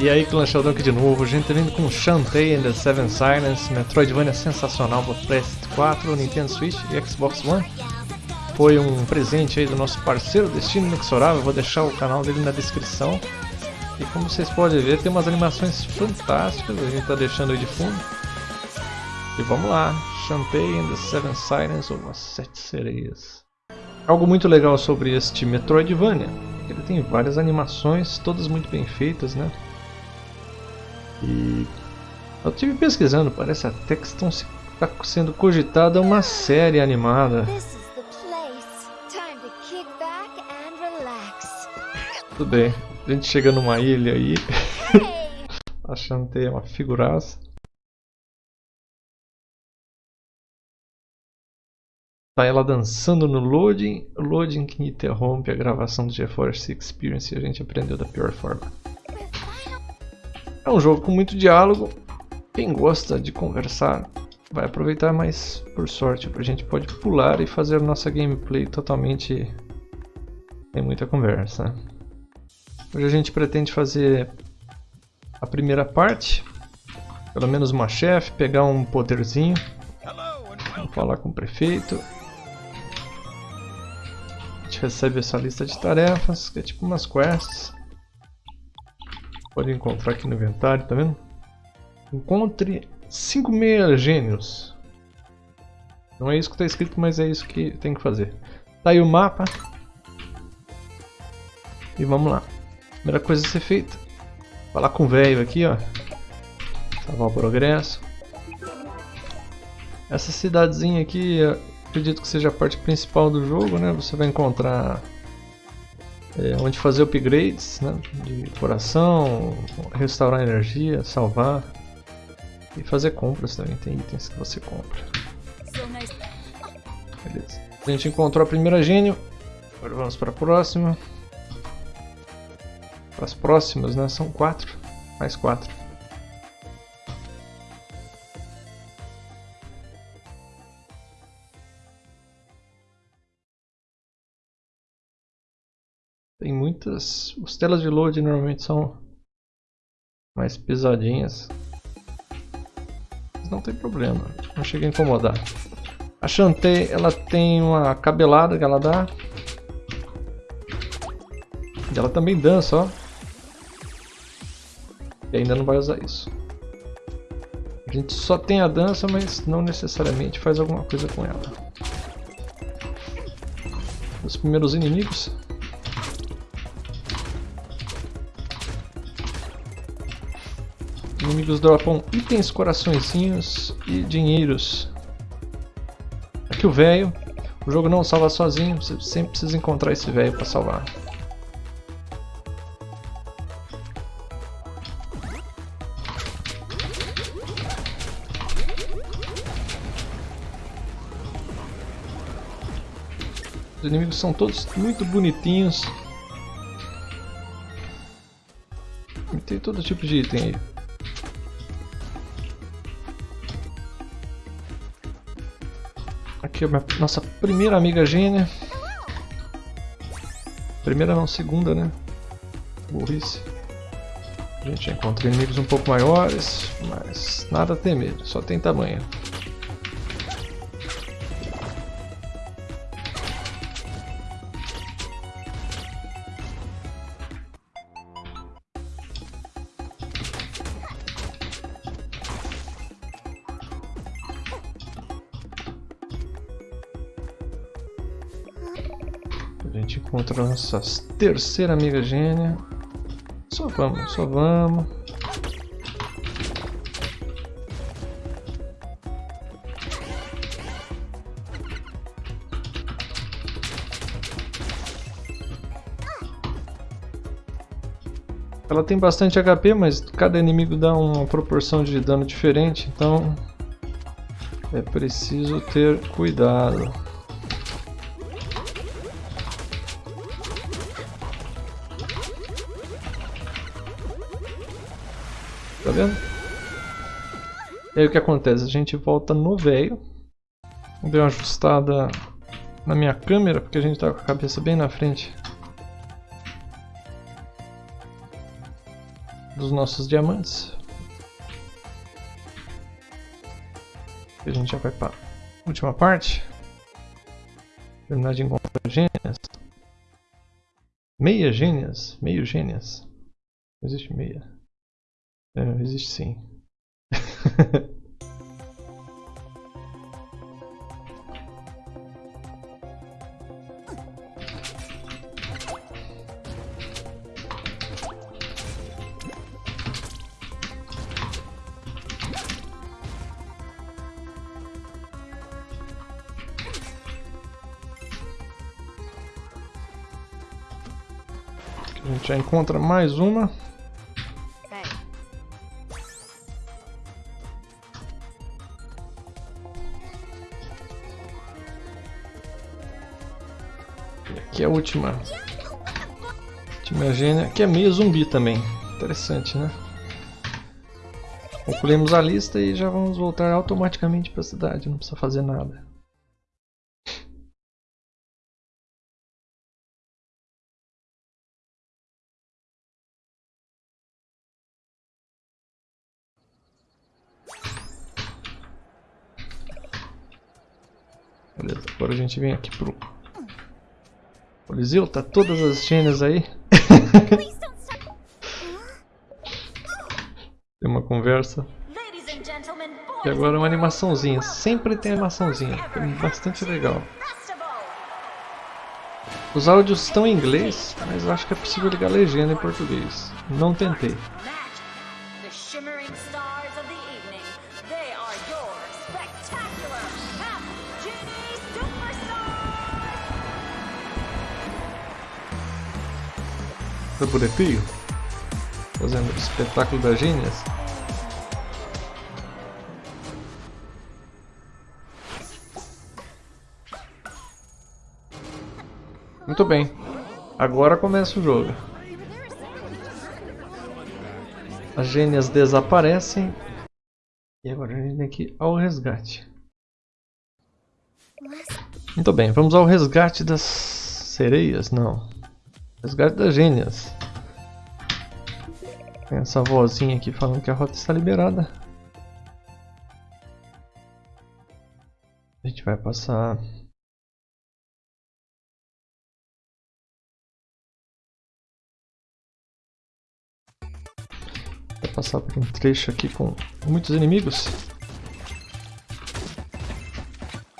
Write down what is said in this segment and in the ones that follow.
E aí, Clã Sheldon aqui de novo, gente vindo com Shantae and the Seven Silence, Metroidvania sensacional para PS4, Nintendo Switch e Xbox One. Foi um presente aí do nosso parceiro Destino Inexorável, vou deixar o canal dele na descrição. E como vocês podem ver, tem umas animações fantásticas, a gente tá deixando aí de fundo. E vamos lá, Shantae and the Seven Silence, ou as Sete Sereias. Algo muito legal sobre este Metroidvania, ele tem várias animações, todas muito bem feitas, né? E eu estive pesquisando, parece até que estão se, está sendo cogitada uma série animada. Tudo bem, a gente chega numa ilha aí, a Shantae é uma figuraça. Tá ela dançando no loading, loading que interrompe a gravação do GeForce Experience e a gente aprendeu da pior forma. É um jogo com muito diálogo. Quem gosta de conversar vai aproveitar, mas por sorte a gente pode pular e fazer nossa gameplay totalmente sem muita conversa. Hoje a gente pretende fazer a primeira parte, pelo menos uma chefe, pegar um poderzinho, falar com o prefeito. A gente recebe essa lista de tarefas, que é tipo umas quests. Pode encontrar aqui no inventário, tá vendo? Encontre 5 meia gênios. Não é isso que está escrito, mas é isso que tem que fazer. Tá aí o mapa. E vamos lá. Primeira coisa a ser feita. Falar com o velho aqui, ó. Salvar o progresso. Essa cidadezinha aqui, acredito que seja a parte principal do jogo, né? Você vai encontrar é, onde fazer upgrades né, de coração, restaurar energia, salvar e fazer compras também, tem itens que você compra. Beleza. A gente encontrou a primeira gênio, agora vamos para a próxima. Para as próximas, né? São quatro, mais quatro. Tem muitas... As telas de load normalmente são mais pesadinhas. Mas não tem problema, não chega a incomodar. A Shantae, ela tem uma cabelada que ela dá. E ela também dança, ó. E ainda não vai usar isso. A gente só tem a dança, mas não necessariamente faz alguma coisa com ela. Os primeiros inimigos Inimigos dropam itens, coraçõezinhos e dinheiros. Aqui o velho. O jogo não salva sozinho, você sempre precisa encontrar esse velho para salvar. Os inimigos são todos muito bonitinhos. E tem todo tipo de item aí. Aqui é a nossa primeira amiga gênia. Primeira não, segunda, né? Burrice. A gente encontra inimigos um pouco maiores, mas nada a temer, só tem tamanho. A nossa terceira amiga gênia. Só vamos, só vamos. Ela tem bastante HP, mas cada inimigo dá uma proporção de dano diferente, então é preciso ter cuidado. Tá vendo? E aí o que acontece? A gente volta no velho. Deu uma ajustada na minha câmera, porque a gente tá com a cabeça bem na frente. dos nossos diamantes. A gente já vai para a última parte. Terminar de encontrar gênias. Meia gênias? Meio gênias? Não existe meia. É, existe sim. A gente já encontra mais uma. Última. Última gênia, que é meio zumbi também. Interessante, né? Concluímos a lista e já vamos voltar automaticamente para a cidade, não precisa fazer nada. Beleza, agora a gente vem aqui pro Coliseu, tá todas as gênias aí. tem uma conversa. E agora uma animaçãozinha, sempre tem animaçãozinha, é bastante legal. Os áudios estão em inglês, mas acho que é possível ligar a legenda em português. Não tentei. Do bonequinho, fazendo o espetáculo das gênias. Muito bem, agora começa o jogo. As gênias desaparecem e agora a gente tem que ir ao resgate. Muito bem, vamos ao resgate das sereias? Não. Resgate das gênias. Tem essa vozinha aqui falando que a rota está liberada. A gente vai passar... Vai passar por um trecho aqui com muitos inimigos.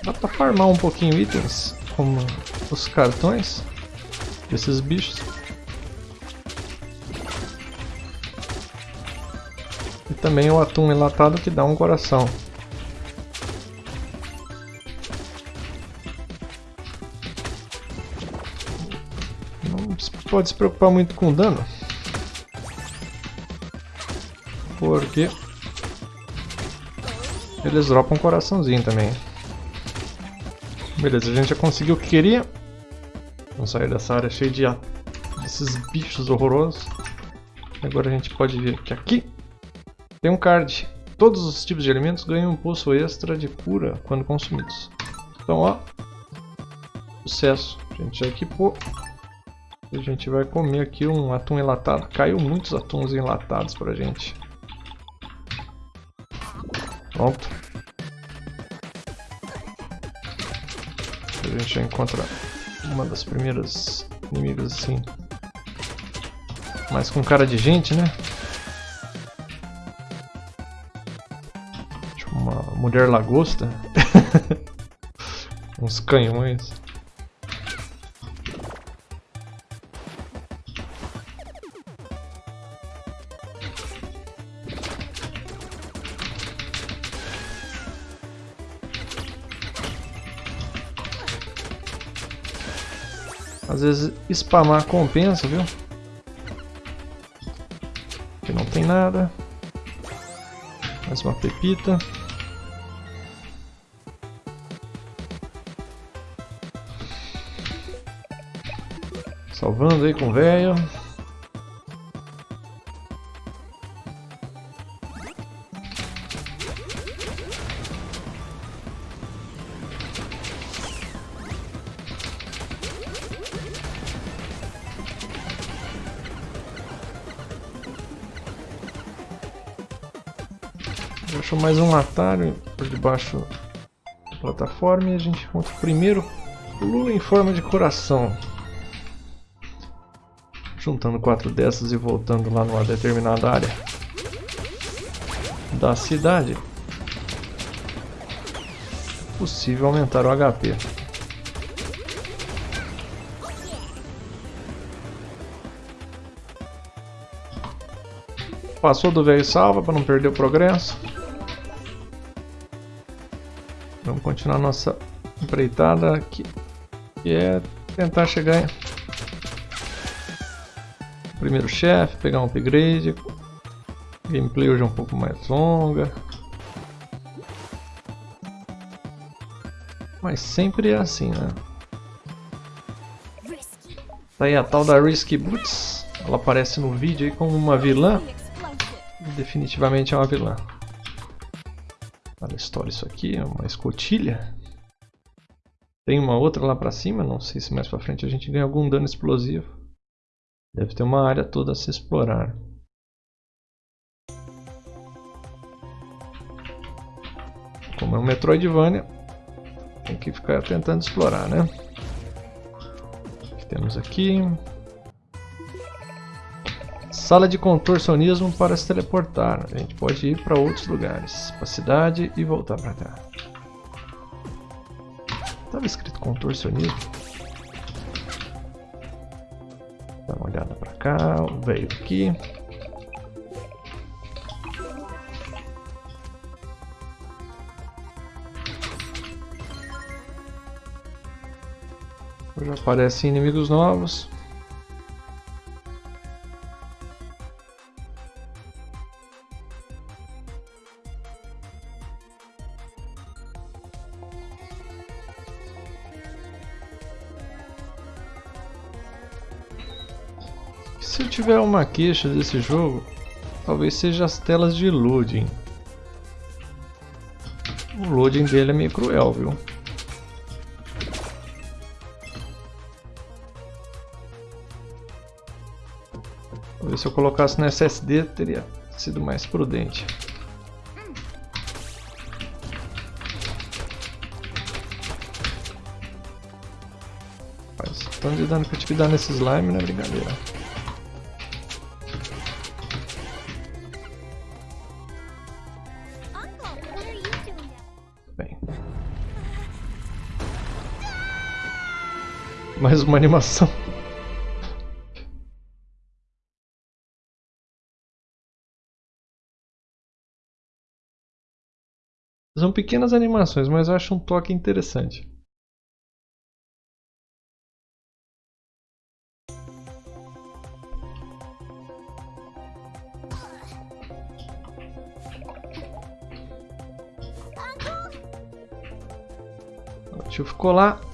Dá pra farmar um pouquinho itens, como os cartões desses bichos. E também o atum enlatado que dá um coração. Não pode se preocupar muito com dano. Porque eles dropam um coraçãozinho também. Beleza, a gente já conseguiu o que queria. Vamos sair dessa área cheia de desses bichos horrorosos. Agora a gente pode ver que aqui tem um card. Todos os tipos de alimentos ganham um pulso extra de cura quando consumidos. Então, ó, sucesso. A gente já equipou. A gente vai comer aqui um atum enlatado. Caiu muitos atuns enlatados pra gente. Pronto. A gente já encontra uma das primeiras inimigos assim. Mas com cara de gente, né? Tipo uma mulher lagosta. Uns canhões. Às vezes spamar compensa, viu? Aqui não tem nada. Mais uma pepita. Salvando aí com o velho. Achou mais um atalho por debaixo da plataforma e a gente encontra o primeiro Lula em forma de coração. Juntando quatro dessas e voltando lá numa determinada área da cidade, possível aumentar o HP. Passou do velho salva para não perder o progresso. Continuar nossa empreitada aqui, que é tentar chegar em primeiro chefe, pegar um upgrade. Gameplay hoje é um pouco mais longa. Mas sempre é assim, né? Tá aí a tal da Risky Boots. Ela aparece no vídeo aí como uma vilã definitivamente é uma vilã. Olha, história isso aqui, é uma escotilha. Tem uma outra lá pra cima, não sei se mais pra frente a gente ganha algum dano explosivo. Deve ter uma área toda a se explorar. Como é um Metroidvania, tem que ficar tentando explorar, né? O que temos aqui? Sala de contorcionismo para se teleportar. A gente pode ir para outros lugares. Para a cidade e voltar para cá. Estava escrito contorcionismo. Dá uma olhada para cá. Veio aqui. Já aparecem inimigos novos. Tiver uma queixa desse jogo, talvez seja as telas de loading. O loading dele é meio cruel, viu? Talvez se eu colocasse no SSD teria sido mais prudente. Mas tanto de dano que eu tive que dar nesse slime não é brincadeira. Mais uma animação. São pequenas animações, mas eu acho um toque interessante. O tio ficou lá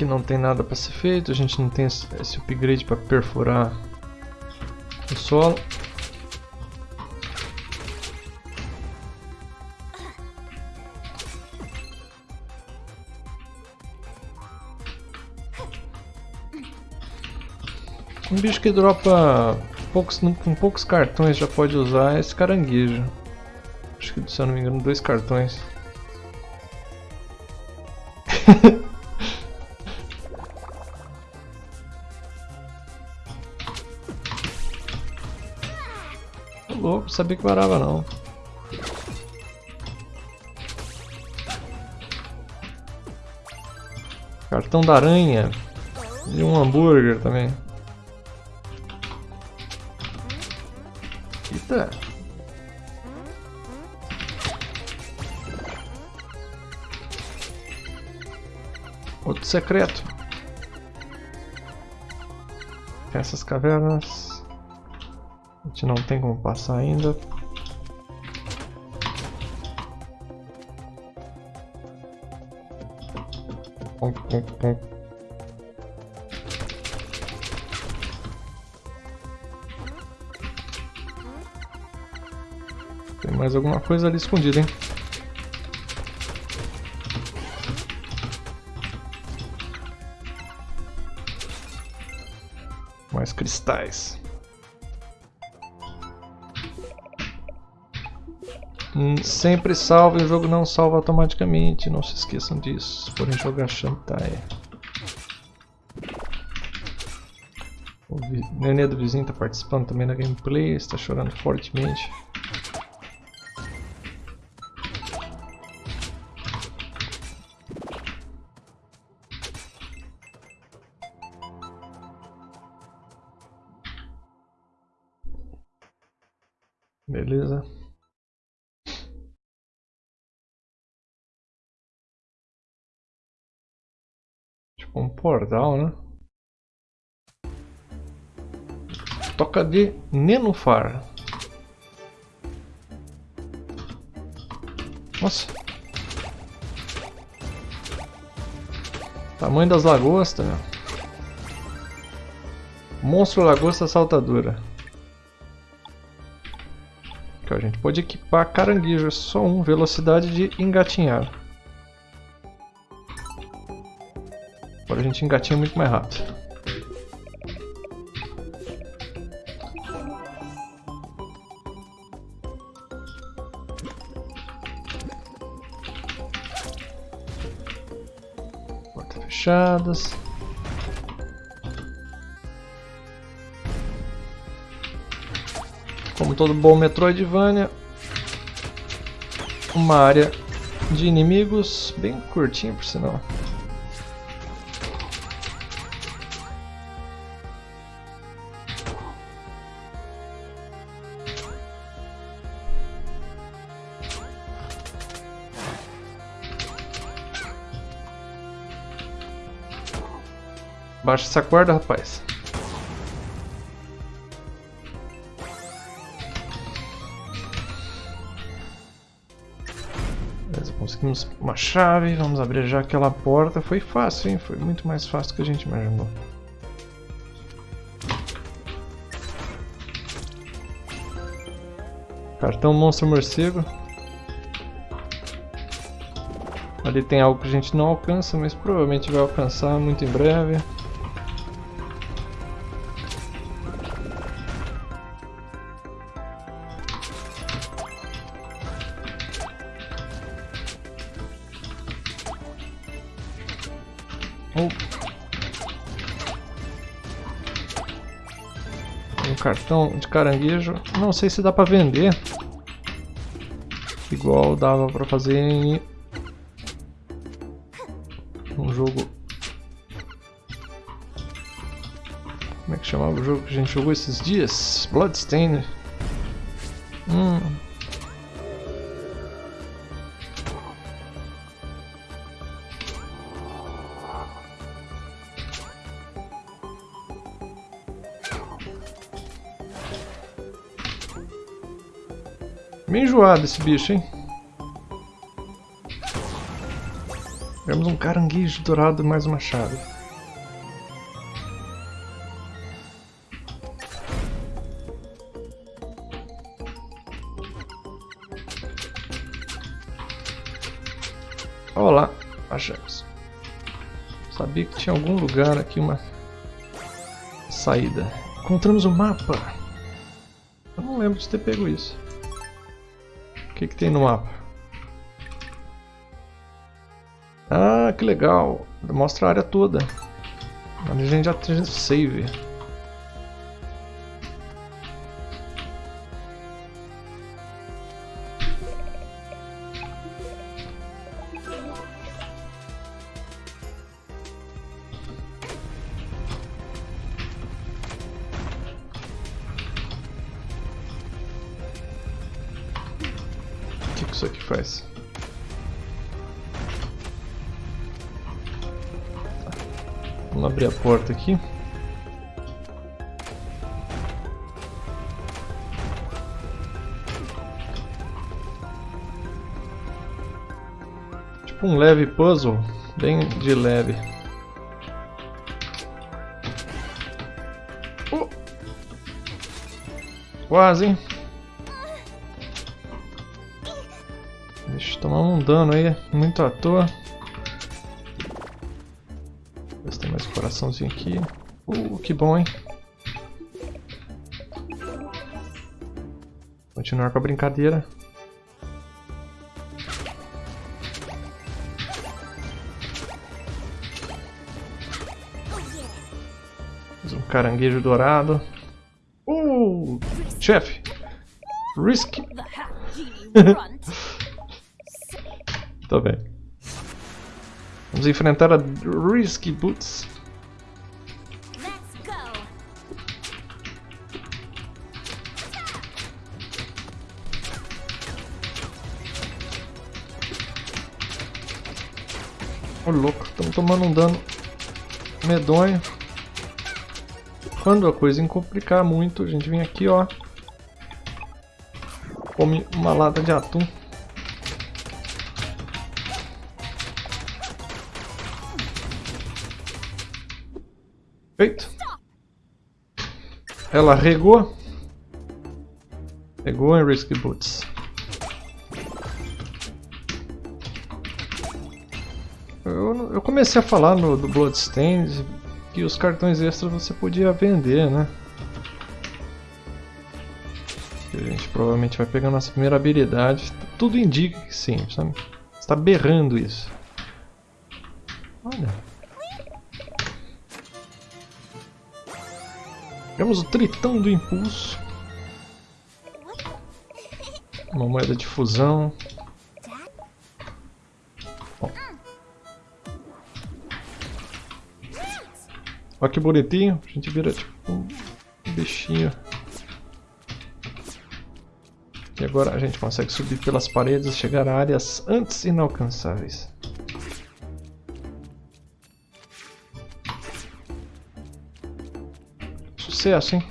Aqui não tem nada para ser feito, a gente não tem esse upgrade para perfurar o solo. Um bicho que dropa poucos, com poucos cartões já pode usar esse caranguejo. Acho que se eu não me engano dois cartões. Sabia que parava não. Cartão da aranha. E um hambúrguer também. Eita. Outro secreto. Essas cavernas. Gente não tem como passar ainda. Tem mais alguma coisa ali escondida, hein? Mais cristais. Sempre salve, o jogo não salva automaticamente, não se esqueçam disso, se forem jogar Shantae. O nenê do vizinho está participando também da gameplay, está chorando fortemente. Beleza. Portal, né? Toca de nenufar. Nossa. Tamanho das lagostas, meu. Monstro lagosta saltadora. Aqui, ó, a gente pode equipar caranguejo, só um, velocidade de engatinhar. A gente engatinha muito mais rápido. Portas fechadas. Como todo bom Metroidvania, uma área de inimigos bem curtinha por sinal. Baixa essa corda, rapaz. Beleza, conseguimos uma chave. Vamos abrir já aquela porta. Foi fácil, hein? Foi muito mais fácil do que a gente imaginou. Cartão monstro morcego. Ali tem algo que a gente não alcança, mas provavelmente vai alcançar muito em breve. Caranguejo. Não sei se dá pra vender. Igual dava pra fazer em um jogo. Como é que chamava o jogo que a gente jogou esses dias? Bloodstained. Meio enjoado esse bicho, hein? Temos um caranguejo dourado e mais uma chave. Olá, achamos. Sabia que tinha algum lugar aqui uma saída. Encontramos o um mapa. Eu não lembro de ter pego isso. Que, que tem no mapa? Ah, que legal. Mostra a área toda. A gente já tem save. Isso aqui faz? Vamos abrir a porta aqui. Tipo um leve puzzle, bem de leve. Oh. Quase, hein? dano aí, muito à toa. Ver se tem mais coraçãozinho aqui. Uh, que bom, hein? Continuar com a brincadeira. Mais um caranguejo dourado. Uh, chefe! Risk! Tá bem. Vamos enfrentar a Risky Boots. Ô louco, estamos tomando um dano medonho. Quando a coisa complicar muito, a gente vem aqui, ó. Come uma lata de atum. Feito. Ela regou. Regou em Risky Boots. Eu, eu comecei a falar no do Bloodstained que os cartões extras você podia vender, né? A gente provavelmente vai pegar nossa primeira habilidade. Tudo indica que sim, sabe? Está berrando isso. Olha. Temos o Tritão do Impulso. Uma moeda de fusão. Olha que bonitinho. A gente vira tipo um bichinho. E agora a gente consegue subir pelas paredes e chegar a áreas antes inalcançáveis. Sucesso, hein?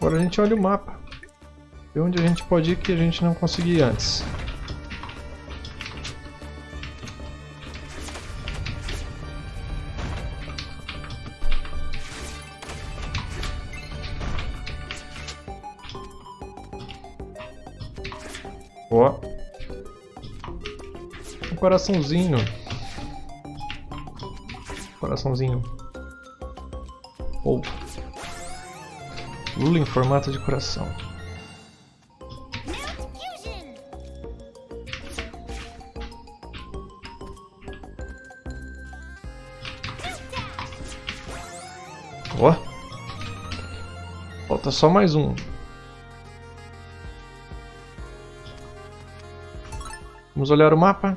Agora a gente olha o mapa. Vê onde a gente pode ir que a gente não conseguia antes. Ó. Um coraçãozinho. Coraçãozinho. Ou. Lula em formato de coração. Ó. Falta só mais um. Vamos olhar o mapa.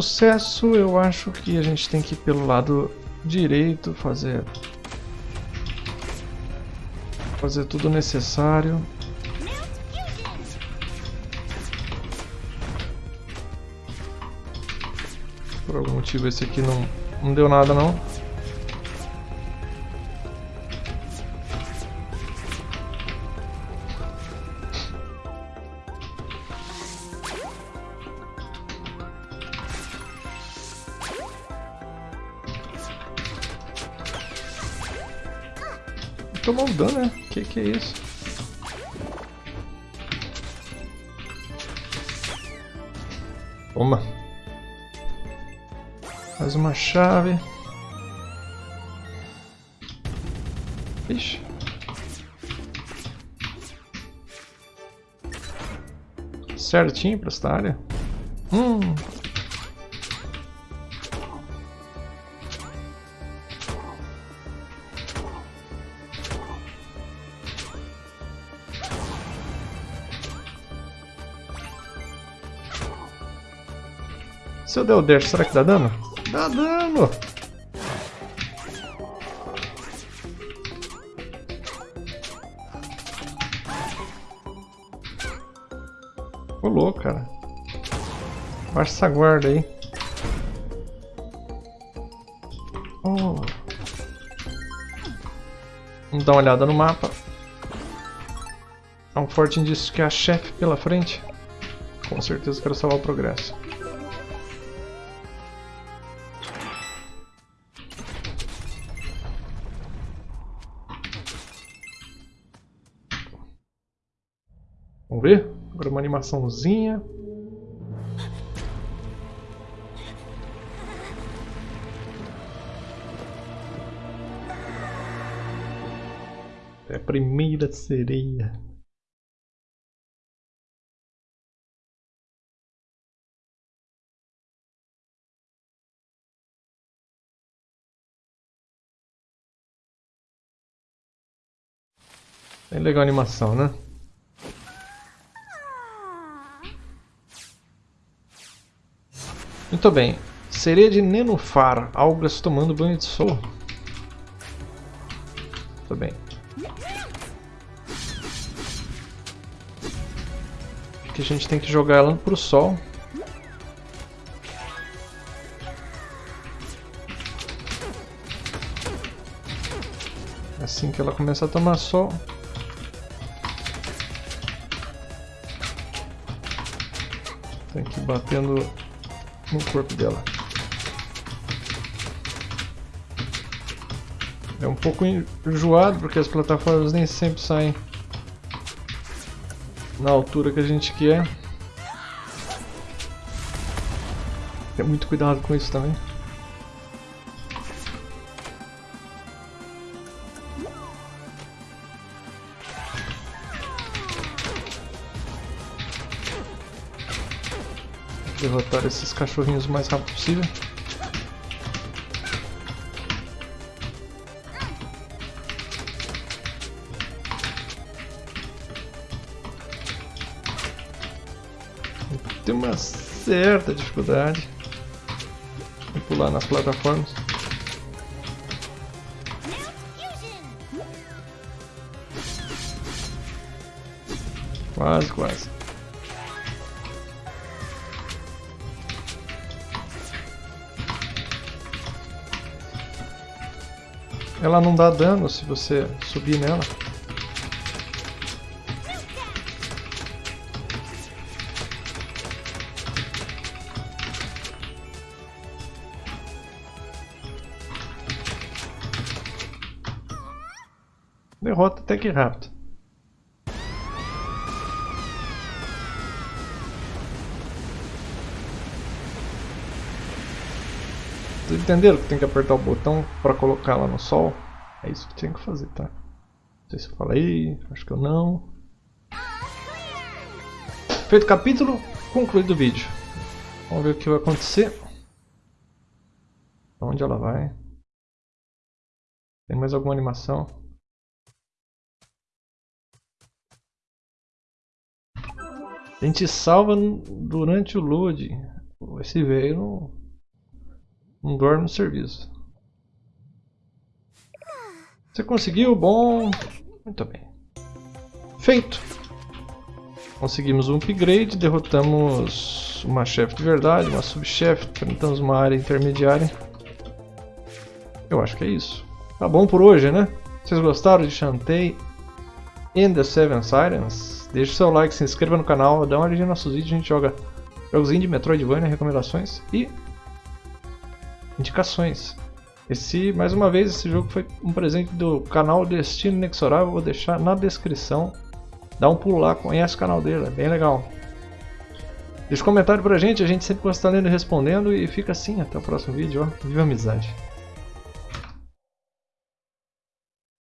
Sucesso, eu acho que a gente tem que ir pelo lado direito, fazer fazer tudo necessário. Por algum motivo esse aqui não, não deu nada não. Tomou um dano, né? Que que é isso? Toma. Mais uma chave. Ixi. Certinho pra esta área. Hum. Se eu der o dash, será que dá dano? Dá dano! Louco, cara. Baixa essa guarda aí. Oh. Vamos dar uma olhada no mapa. Há um forte indício que é a chefe pela frente. Com certeza quero salvar o progresso. animaçãozinha. É a primeira sereia. É legal a animação, né? Muito bem. Sereia de Nenufar. Algas tomando banho de sol. Muito bem. Aqui a gente tem que jogar ela pro sol. Assim que ela começa a tomar sol. Tem que ir batendo no corpo dela. É um pouco enjoado porque as plataformas nem sempre saem na altura que a gente quer. Tem muito cuidado com isso também. Derrotar esses cachorrinhos o mais rápido possível. Tem uma certa dificuldade em pular nas plataformas. Quase, quase. Ela não dá dano se você subir nela. Derrota até que rápido. Entenderam que tem que apertar o botão para colocar ela no sol? É isso que tinha que fazer, tá? Não sei se eu falei, acho que eu não. Feito o capítulo, concluído o vídeo. Vamos ver o que vai acontecer. Onde ela vai? Tem mais alguma animação? A gente salva durante o load. Esse veio não não dorme no serviço. Você conseguiu? Bom. Muito bem. Feito. Conseguimos um upgrade, derrotamos uma chefe de verdade, uma subchefe, enfrentamos uma área intermediária. Eu acho que é isso. Tá bom por hoje, né? Vocês gostaram de Shantae and the Seven Sirens? Deixe seu like, se inscreva no canal, dá uma olhadinha nos nossos vídeos, a gente joga jogos de Metroidvania, recomendações e indicações. Esse, mais uma vez, esse jogo foi um presente do canal Destino Inexorável, vou deixar na descrição. Dá um pulo lá, conhece o canal dele, é bem legal. Deixa um comentário pra gente, a gente sempre gosta de estar lendo e respondendo e fica assim, até o próximo vídeo, ó. Viva a amizade!